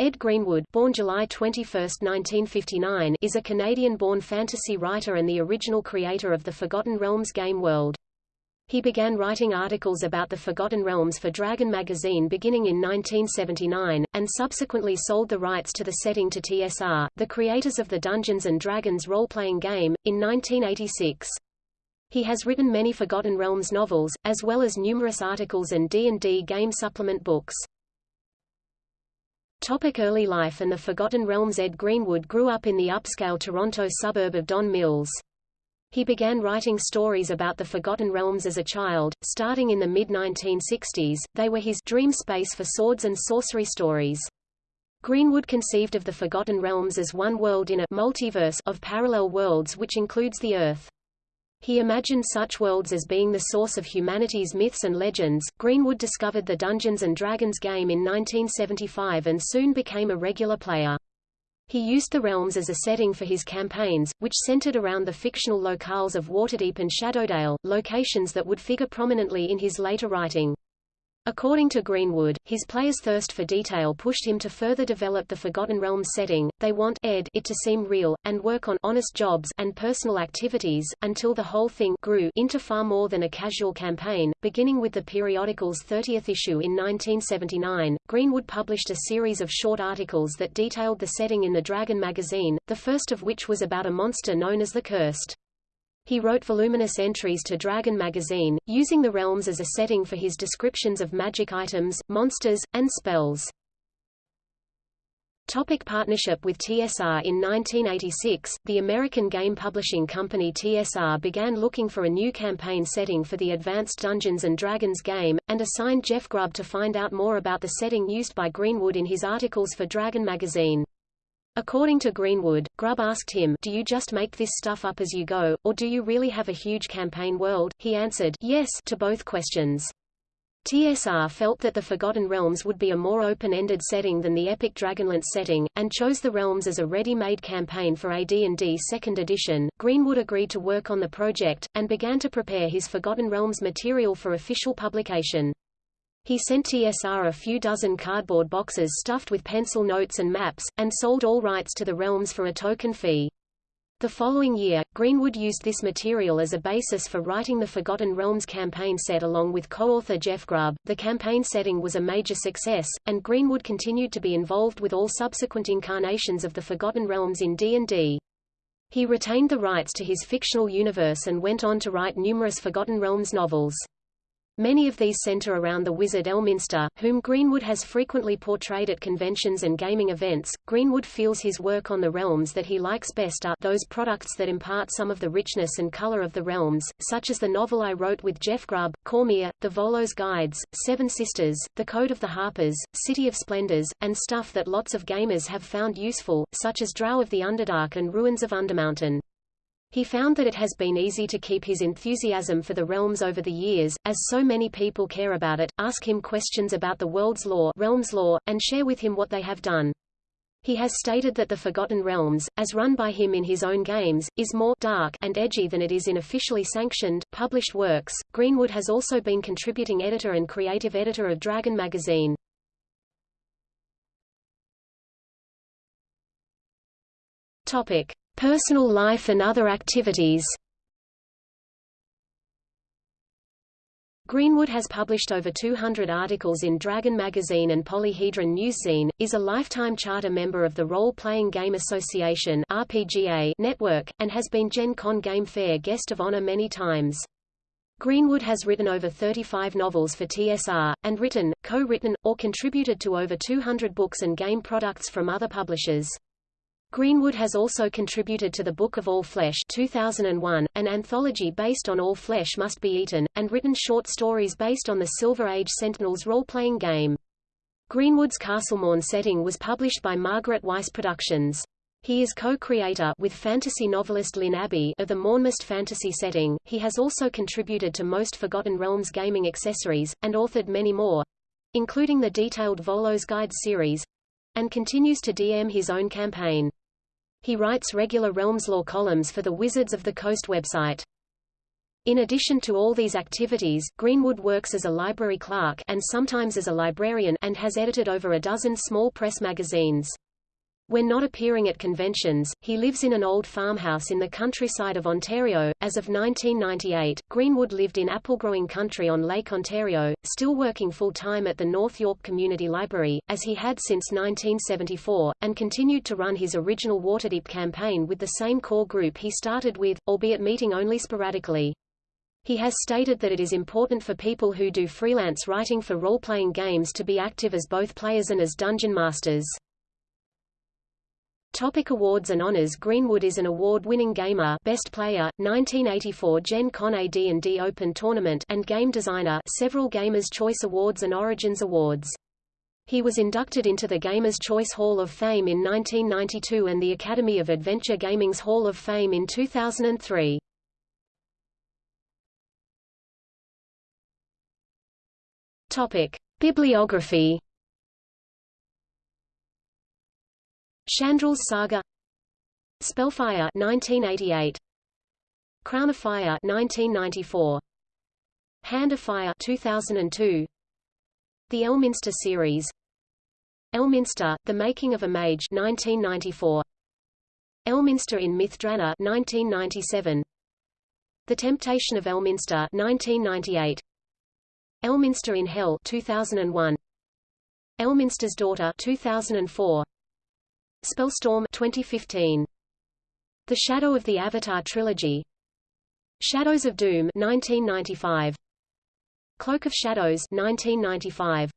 Ed Greenwood born July 21, 1959, is a Canadian-born fantasy writer and the original creator of the Forgotten Realms game world. He began writing articles about the Forgotten Realms for Dragon magazine beginning in 1979, and subsequently sold the rights to the setting to TSR, the creators of the Dungeons & Dragons role-playing game, in 1986. He has written many Forgotten Realms novels, as well as numerous articles and D&D game supplement books. Topic early life and the Forgotten Realms Ed Greenwood grew up in the upscale Toronto suburb of Don Mills. He began writing stories about the Forgotten Realms as a child, starting in the mid-1960s, they were his dream space for swords and sorcery stories. Greenwood conceived of the Forgotten Realms as one world in a multiverse of parallel worlds which includes the Earth. He imagined such worlds as being the source of humanity's myths and legends. Greenwood discovered the Dungeons and Dragons game in 1975 and soon became a regular player. He used the realms as a setting for his campaigns, which centered around the fictional locales of Waterdeep and Shadowdale, locations that would figure prominently in his later writing. According to Greenwood, his players' thirst for detail pushed him to further develop the Forgotten Realms setting. They want Ed it to seem real, and work on honest jobs and personal activities, until the whole thing grew into far more than a casual campaign. Beginning with the periodical's 30th issue in 1979, Greenwood published a series of short articles that detailed the setting in the Dragon magazine, the first of which was about a monster known as the Curst. He wrote voluminous entries to Dragon magazine, using the realms as a setting for his descriptions of magic items, monsters, and spells. Topic partnership with TSR In 1986, the American game publishing company TSR began looking for a new campaign setting for the Advanced Dungeons & Dragons game, and assigned Jeff Grubb to find out more about the setting used by Greenwood in his articles for Dragon magazine. According to Greenwood, Grubb asked him, do you just make this stuff up as you go, or do you really have a huge campaign world? He answered, yes, to both questions. TSR felt that the Forgotten Realms would be a more open-ended setting than the epic Dragonlance setting, and chose the Realms as a ready-made campaign for AD&D 2nd edition. Greenwood agreed to work on the project, and began to prepare his Forgotten Realms material for official publication. He sent TSR a few dozen cardboard boxes stuffed with pencil notes and maps, and sold all rights to the realms for a token fee. The following year, Greenwood used this material as a basis for writing the Forgotten Realms campaign set along with co-author Jeff Grubb. The campaign setting was a major success, and Greenwood continued to be involved with all subsequent incarnations of the Forgotten Realms in D&D. He retained the rights to his fictional universe and went on to write numerous Forgotten Realms novels. Many of these center around the wizard Elminster, whom Greenwood has frequently portrayed at conventions and gaming events. Greenwood feels his work on the realms that he likes best are those products that impart some of the richness and color of the realms, such as the novel I wrote with Jeff Grubb, Cormyr, The Volo's Guides, Seven Sisters, The Code of the Harpers, City of Splendors, and stuff that lots of gamers have found useful, such as Drow of the Underdark and Ruins of Undermountain. He found that it has been easy to keep his enthusiasm for the realms over the years, as so many people care about it, ask him questions about the world's law, realms law and share with him what they have done. He has stated that the Forgotten Realms, as run by him in his own games, is more dark and edgy than it is in officially sanctioned, published works. Greenwood has also been contributing editor and creative editor of Dragon magazine. Topic: Personal life and other activities Greenwood has published over 200 articles in Dragon magazine and Polyhedron Newszine, is a lifetime charter member of the Role Playing Game Association RPGA network, and has been Gen Con Game Fair guest of honor many times. Greenwood has written over 35 novels for TSR, and written, co-written, or contributed to over 200 books and game products from other publishers. Greenwood has also contributed to the Book of All Flesh 2001, an anthology based on All Flesh Must Be Eaten, and written short stories based on the Silver Age Sentinels role-playing game. Greenwood's Castlemorn setting was published by Margaret Weis Productions. He is co-creator with fantasy novelist Lynn Abbey of the Mornmist fantasy setting. He has also contributed to most Forgotten Realms gaming accessories, and authored many more, including the detailed Volo's Guide series, and continues to DM his own campaign. He writes regular Realms lore columns for the Wizards of the Coast website. In addition to all these activities, Greenwood works as a library clerk and sometimes as a librarian and has edited over a dozen small press magazines. When not appearing at conventions, he lives in an old farmhouse in the countryside of Ontario. As of 1998, Greenwood lived in apple-growing country on Lake Ontario, still working full-time at the North York Community Library, as he had since 1974, and continued to run his original Waterdeep campaign with the same core group he started with, albeit meeting only sporadically. He has stated that it is important for people who do freelance writing for role-playing games to be active as both players and as dungeon masters. Topic awards and honors Greenwood is an award-winning gamer Best Player, 1984 Gen Con AD&D Open Tournament and Game Designer several Gamers' Choice Awards and Origins Awards. He was inducted into the Gamers' Choice Hall of Fame in 1992 and the Academy of Adventure Gaming's Hall of Fame in 2003. Topic: Bibliography Shandril's Saga. Spellfire 1988 Crown of Fire 1994 Hand of Fire 2002 The Elminster series. Elminster The Making of a Mage 1994 Elminster in Myth Drannor 1997 The Temptation of Elminster 1998 Elminster in Hell 2001 Elminster's Daughter 2004 Spellstorm 2015. The Shadow of the Avatar Trilogy Shadows of Doom 1995. Cloak of Shadows 1995.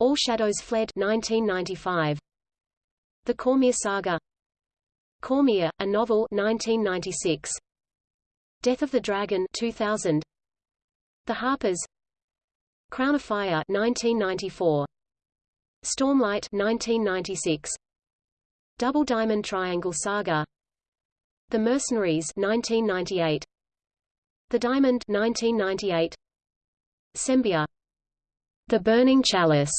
All Shadows Fled 1995. The Cormyr Saga Cormyr, a novel 1996. Death of the Dragon 2000. The Harpers Crown of Fire 1994. Stormlight 1996. Double Diamond Triangle Saga. The Mercenaries 1998 The Diamond 1998 Sembia The Burning Chalice.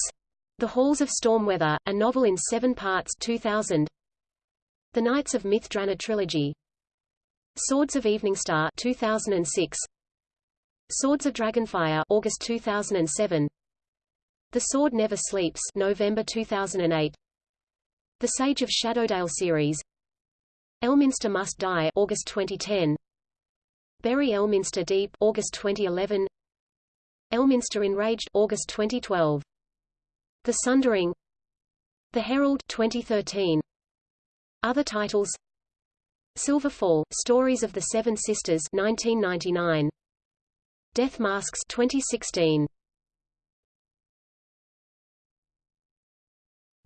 The Halls of Stormweather, a novel in seven parts 2000 The Knights of Myth Drannor Trilogy. Swords of Eveningstar 2006 Swords of Dragonfire August 2007 The Sword Never Sleeps November 2008 the Sage of Shadowdale series. Elminster Must Die August 2010 Bury Elminster Deep August 2011 Elminster Enraged August 2012 The Sundering. The Herald 2013 Other titles. Silverfall Stories of the Seven Sisters 1999 Death Masks 2016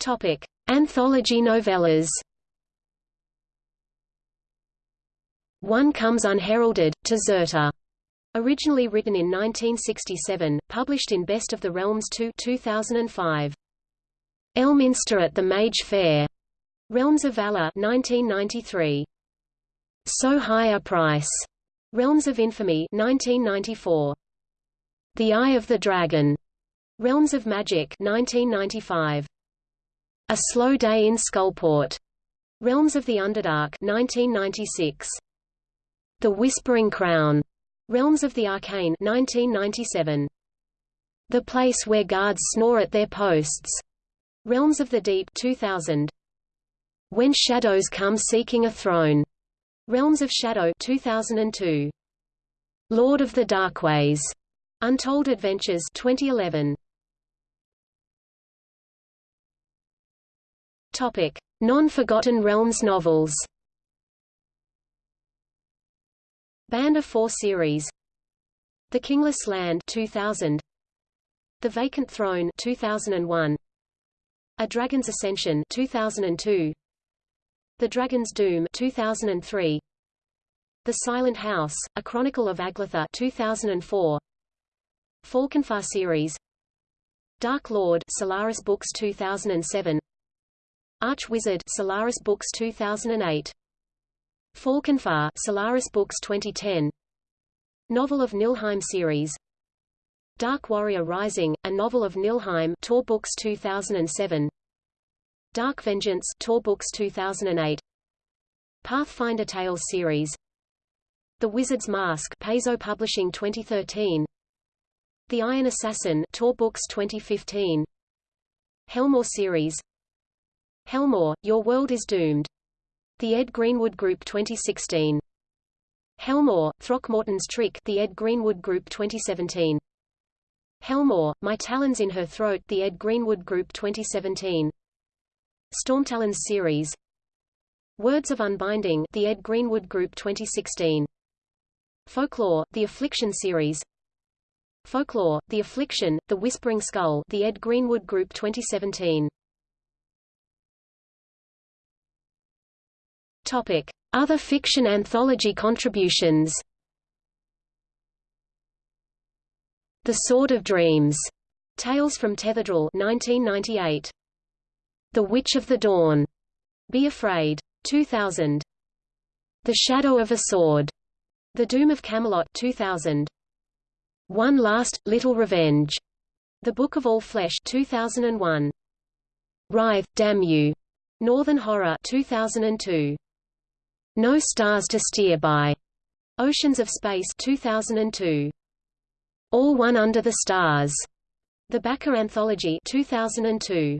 Topic Anthology novellas One Comes Unheralded, to Zirta. Originally written in 1967, published in Best of the Realms 2 2005. Elminster at the Mage Fair. Realms of Valor 1993. So High a Price. Realms of Infamy 1994. The Eye of the Dragon. Realms of Magic 1995. A Slow Day in Skullport. Realms of the Underdark 1996. The Whispering Crown. Realms of the Arcane 1997. The Place Where Guards Snore at Their Posts. Realms of the Deep 2000. When Shadows Come Seeking a Throne. Realms of Shadow 2002. Lord of the Darkways. Untold Adventures 2011. Non-Forgotten Realms novels. Band of Four series. The Kingless Land 2000. The Vacant Throne 2001. A Dragon's Ascension 2002. The Dragon's Doom 2003. The Silent House: A Chronicle of Aglirta 2004. Falconfar series. Dark Lord Solaris Books 2007. Arch-Wizard Solaris Books 2008. Falconfar Solaris Books 2010. Novel of Niflheim series. Dark Warrior Rising, a novel of Niflheim, Tor Books 2007. Dark Vengeance Tor Books 2008. Pathfinder Tales series. The Wizard's Mask Paizo Publishing 2013 The Iron Assassin Tor Books 2015 Hellmaw series Hellmaw, Your World is Doomed. The Ed Greenwood Group 2016 Hellmaw, Throckmorton's Trick The Ed Greenwood Group 2017 Hellmaw, My Talons in Her Throat The Ed Greenwood Group 2017 Stormtalons series. Words of Unbinding The Ed Greenwood Group 2016 Folklore, The Affliction series. Folklore, The Affliction, The Whispering Skull The Ed Greenwood Group 2017 Other fiction anthology contributions The Sword of Dreams. Tales from Tetherdrill 1998. The Witch of the Dawn. Be Afraid. 2000. The Shadow of a Sword. The Doom of Camelot 2000. One Last, Little Revenge. The Book of All Flesh 2001. Writhe, Damn You. Northern Horror 2002. No Stars to Steer By. Oceans of Space 2002. All One Under the Stars. The Backer Anthology 2002.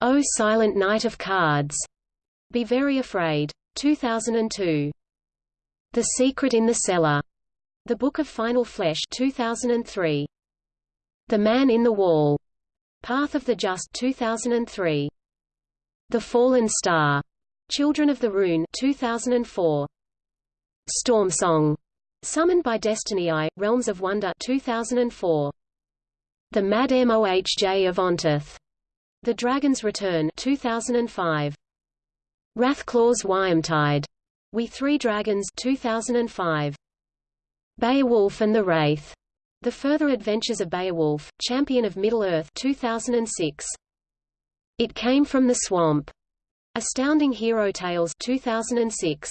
Oh Silent Night of Cards. Be Very Afraid. 2002. The Secret in the Cellar. The Book of Final Flesh 2003. The Man in the Wall. Path of the Just 2003. The Fallen Star. Children of the Rune 2004. Storm Song. Summoned by Destiny I, Realms of Wonder 2004. The Mad Mohj of Ontith. The Dragon's Return 2005. Wrathclaw's Wyrmtide. We Three Dragons 2005. Beowulf and the Wraith. The Further Adventures of Beowulf, Champion of Middle-earth 2006. It Came from the Swamp. Astounding Hero Tales 2006.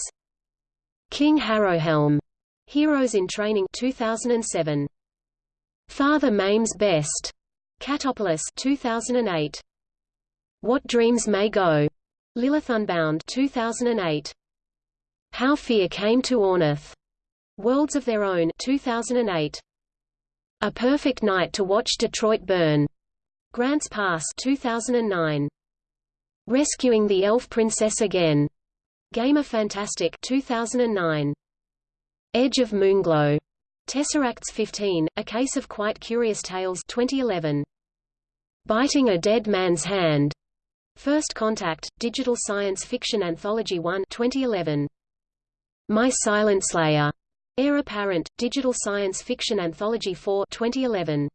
King Harrowhelm. Heroes in Training 2007. Father Mame's Best. Catopolis 2008. What Dreams May Go. Lilith Unbound 2008. How Fear Came to Ornith. Worlds of Their Own 2008. A Perfect Night to Watch Detroit Burn. Grants Pass 2009. Rescuing the Elf Princess Again. Gamer Fantastic 2009. Edge of Moonglow. Tesseracts 15, A Case of Quite Curious Tales 2011. Biting a Dead Man's Hand. First Contact, Digital Science Fiction Anthology 1 2011. My Silent Slayer. Heir Apparent, Digital Science Fiction Anthology 4 2011.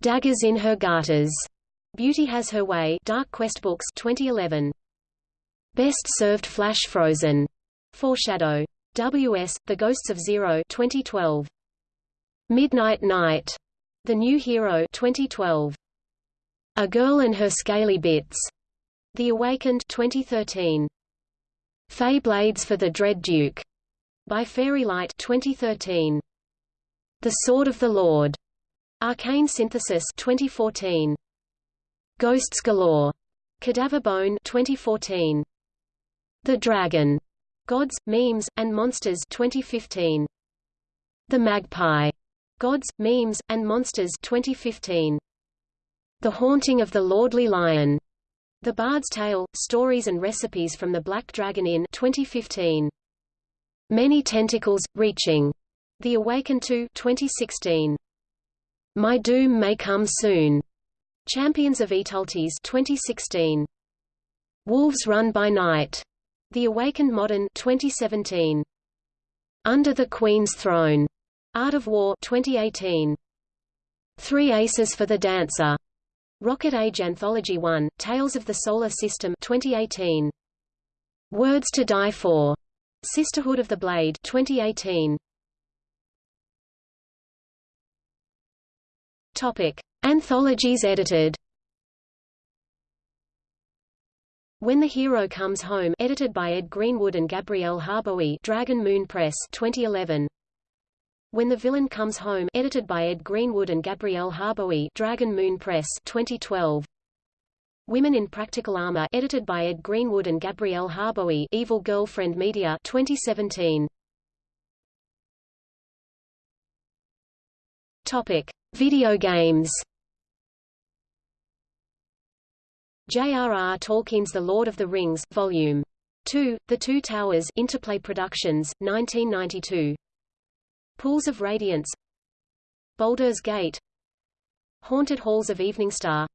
Daggers in Her Garters. Beauty Has Her Way Dark Quest Books 2011. Best Served Flash Frozen. Foreshadow. W.S. The Ghosts of Zero 2012. Midnight Night. The New Hero 2012. A Girl and Her Scaly Bits. The Awakened 2013. Fey Blades for the Dread Duke. By Fairylight 2013. The Sword of the Lord. Arcane Synthesis 2014. Ghosts Galore. Cadaver Bone 2014. The Dragon. Gods, Memes, and Monsters 2015. The Magpie. Gods, Memes, and Monsters 2015. The Haunting of the Lordly Lion. The Bard's Tale, Stories and Recipes from the Black Dragon Inn 2015. Many Tentacles, Reaching. The Awakened to 2016. My Doom May Come Soon. Champions of Aetaltis 2016. Wolves Run by Night. The Awakened Modern 2017. Under the Queen's Throne. Art of War 2018. Three Aces for the Dancer. Rocket Age Anthology 1, Tales of the Solar System 2018. Words to Die For. Sisterhood of the Blade 2018. Topic. Anthologies edited. When the Hero Comes Home edited by Ed Greenwood and Gabrielle Harbowy Dragon Moon Press 2011 When the Villain Comes Home edited by Ed Greenwood and Gabrielle Harbowy Dragon Moon Press 2012 Women in Practical Armor edited by Ed Greenwood and Gabrielle Harbowy Evil Girlfriend Media 2017 Topic: Video games. J.R.R. Tolkien's The Lord of the Rings, Volume 2, The Two Towers Interplay Productions, 1992. Pools of Radiance Baldur's Gate Haunted Halls of Eveningstar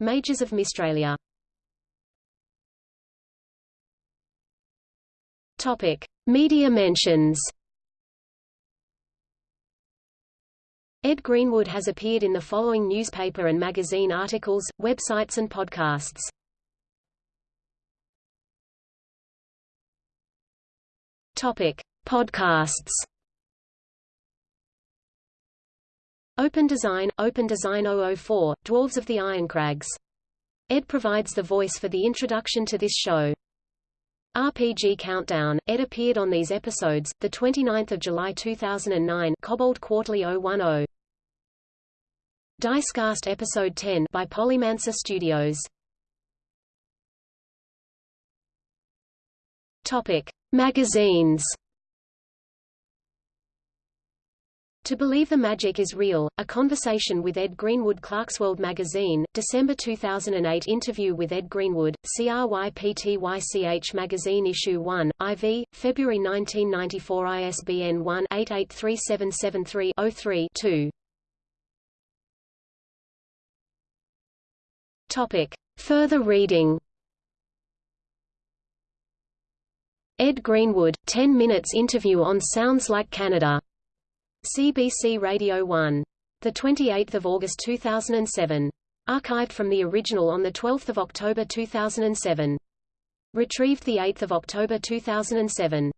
Mages of Mystralia Topic: Media mentions. Ed Greenwood has appeared in the following newspaper and magazine articles, websites and podcasts. Topic: Podcasts. Open Design, Open Design 004, Dwarves of the Iron Ironcrags. Ed provides the voice for the introduction to this show. RPG Countdown. Ed appeared on these episodes, 29 July 2009 Kobold Quarterly 010. Dicecast Episode 10 by Polymancer Studios. Topic: Magazines. To Believe the Magic is Real, A Conversation with Ed Greenwood Clarkesworld Magazine, December 2008 Interview with Ed Greenwood, CRYPTYCH Magazine Issue 1, IV, February 1994 ISBN 1-883773-03-2 Topic. Further reading Ed Greenwood, 10 minutes interview on Sounds Like Canada CBC Radio 1. 28 August 2007. Archived from the original on 12 October 2007. Retrieved 8 October 2007.